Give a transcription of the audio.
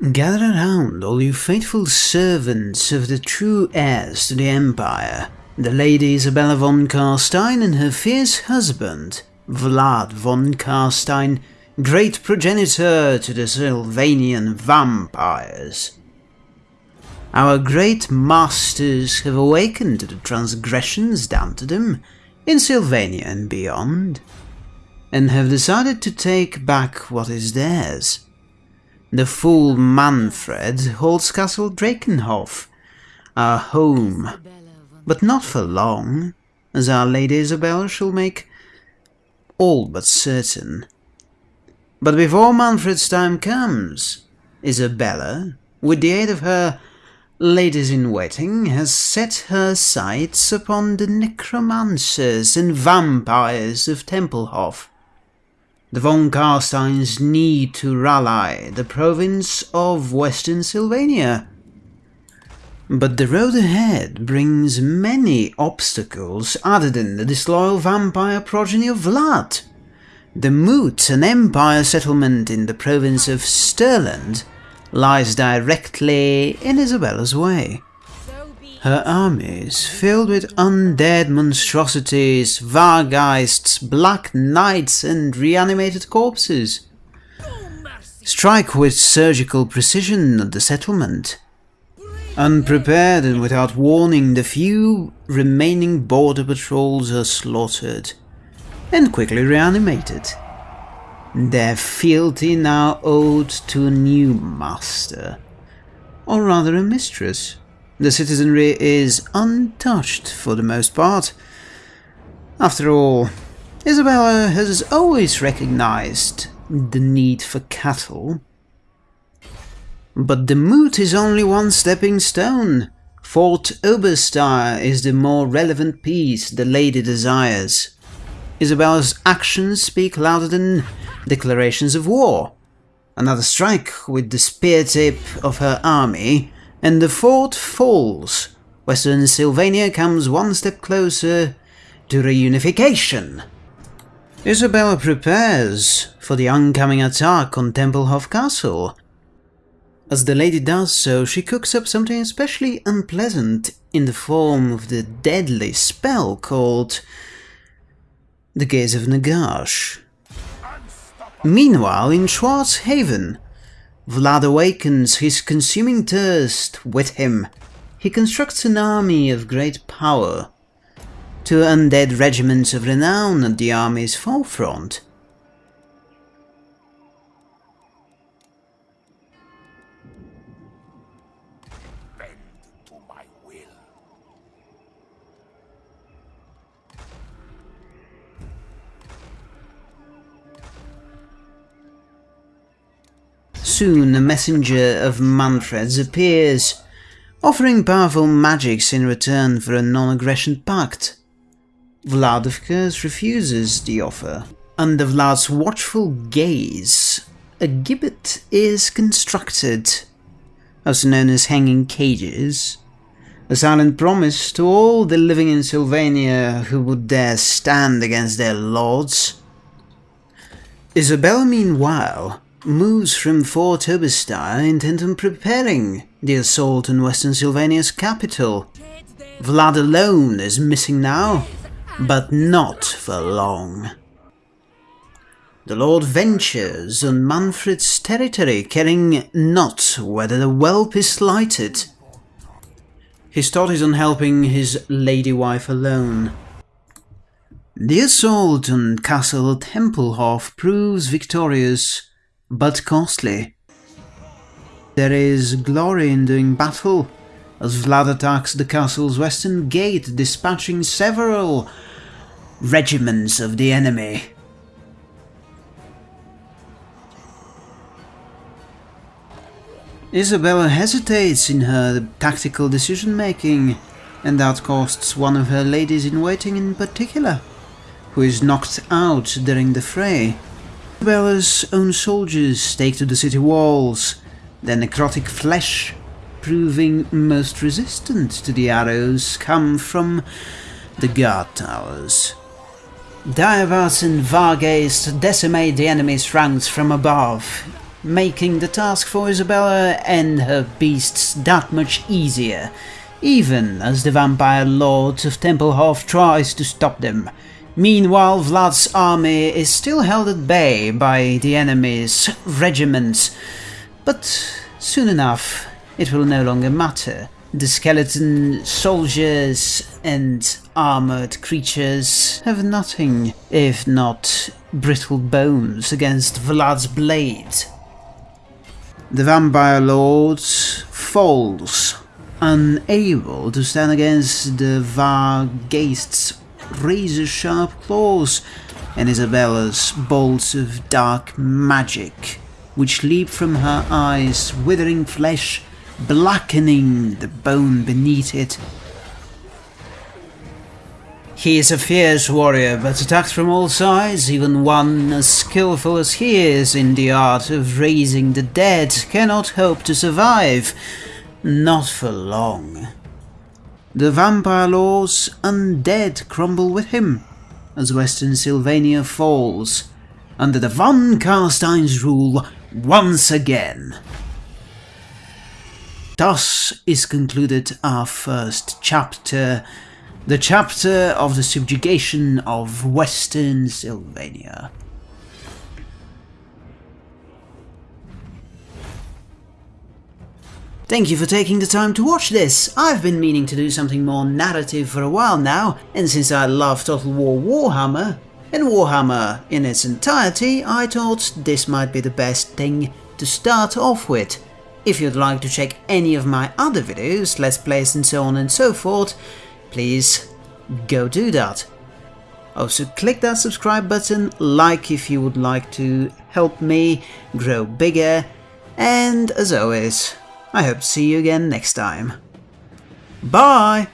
Gather around, all you faithful servants of the true heirs to the Empire, the Lady Isabella von Carstein and her fierce husband, Vlad von Carstein, great progenitor to the Sylvanian vampires. Our great masters have awakened to the transgressions done to them in Sylvania and beyond, and have decided to take back what is theirs. The fool Manfred holds Castle Drakenhof, our home, but not for long, as our Lady Isabel shall make all but certain. But before Manfred's time comes, Isabella, with the aid of her ladies-in-waiting, has set her sights upon the necromancers and vampires of Templehof the von Carsteins need to rally the province of Western Sylvania. But the road ahead brings many obstacles other than the disloyal vampire progeny of Vlad. The Moot, an empire settlement in the province of Stirland, lies directly in Isabella's way. Her armies, filled with undead monstrosities, vargheists, black knights and reanimated corpses, strike with surgical precision at the settlement. Unprepared and without warning, the few remaining border patrols are slaughtered and quickly reanimated. Their fealty now owed to a new master, or rather a mistress. The citizenry is untouched for the most part. After all, Isabella has always recognized the need for cattle. But the moot is only one stepping stone. Fort Oberstyre is the more relevant piece the lady desires. Isabella's actions speak louder than declarations of war. Another strike with the spear tip of her army and the fort falls. Western Sylvania comes one step closer to reunification. Isabella prepares for the oncoming attack on Templehof Castle. As the lady does so, she cooks up something especially unpleasant in the form of the deadly spell called the Gaze of Nagash. Meanwhile, in Schwartzhafen, Vlad awakens his consuming thirst with him. He constructs an army of great power. Two undead regiments of renown at the army's forefront. Soon a messenger of Manfred's appears, offering powerful magics in return for a non-aggression pact. Vlad of course refuses the offer. Under Vlad's watchful gaze, a gibbet is constructed, also known as hanging cages, a silent promise to all the living in Sylvania who would dare stand against their lords. Isabel, meanwhile, moves from Fort Oberstyre intent on preparing the assault on Western Sylvania's capital. Vlad alone is missing now, but not for long. The Lord ventures on Manfred's territory, caring not whether the whelp is lighted. His thought is on helping his lady wife alone. The assault on Castle Templehof proves victorious, but costly. There is glory in doing battle, as Vlad attacks the castle's western gate, dispatching several regiments of the enemy. Isabella hesitates in her tactical decision-making, and that costs one of her ladies-in-waiting in particular, who is knocked out during the fray. Isabella's own soldiers take to the city walls, their necrotic flesh proving most resistant to the arrows come from the guard towers. Divers and Vargheists decimate the enemy's ranks from above, making the task for Isabella and her beasts that much easier, even as the vampire lord of Templehof tries to stop them. Meanwhile, Vlad's army is still held at bay by the enemy's regiments, but soon enough it will no longer matter. The skeleton soldiers and armored creatures have nothing if not brittle bones against Vlad's blade. The vampire lord falls, unable to stand against the Vargheist's razor-sharp claws and Isabella's bolts of dark magic, which leap from her eyes, withering flesh blackening the bone beneath it. He is a fierce warrior, but attacked from all sides, even one as skillful as he is in the art of raising the dead cannot hope to survive. Not for long. The vampire lord's undead crumble with him, as Western Sylvania falls, under the von Carstein's rule once again. Thus is concluded our first chapter, the chapter of the subjugation of Western Sylvania. Thank you for taking the time to watch this. I've been meaning to do something more narrative for a while now, and since I love Total War Warhammer, and Warhammer in its entirety, I thought this might be the best thing to start off with. If you'd like to check any of my other videos, let's plays and so on and so forth, please go do that. Also click that subscribe button, like if you would like to help me grow bigger, and as always, I hope to see you again next time. Bye!